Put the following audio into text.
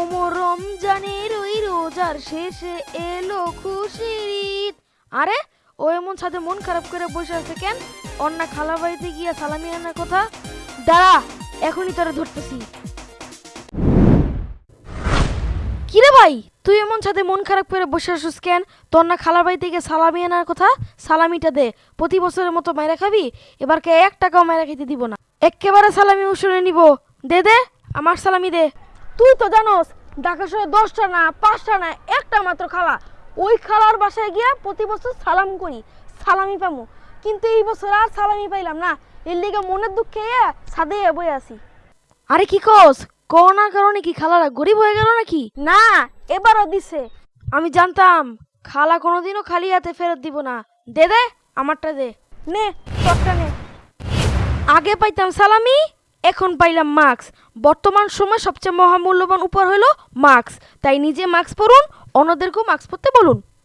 ওমর রমজানের ওই রোজার শেষে এলো খুশির ঈদ। আরে, ও এমন সাথে মন খারাপ করে বসে আছে কেন? অন্য খালা বাড়িতে গিয়া সালামি আনার কথা? দাঁড়া, এখনই তোরা ধরতেছি। কিরে ভাই, তুই এমন সাথে মন খারাপ করে বসে আসিস কেন? তোর না খালার বাড়ি থেকে সালামি আনার কথা? সালামিটা দে, প্রতি বছরের মতো মায়েরা খাবি? এবার কে এক টাকাও মায়েরা খেতে দিব না। একেবারে সালামি উসুলে নিব। দে দে, আমার সালামি দে। তুই তো জানোস ঢাকা শহরে দশটা না পাঁচটা না একটা মাত্র খালা। ওই খালার বাসায় গিয়া প্রতি বছর সালাম করি সালামি পামু। কিন্তু এই বছর আর সালামি পাইলাম না এর লিগে মনের দুঃখে সাদে বই আসি আরে কি কস? করোনার কারণে কি খালারা গরিব হয়ে গেল নাকি? না এবারও দিছে। আমি জানতাম খালা কোনোদিনও খালি হাতে ফেরত দিব না। দে দে আমারটা দে। নে তোরটা নে। আগে পাইতাম সালামি এখন পাইলাম মাস্ক বর্তমান সময় সবচেয়ে মহামূল্যবান উপহার হলো মাস্ক তাই নিজে মাস্ক পরুন অন্যদেরকেও মাস্ক পরতে বলুন।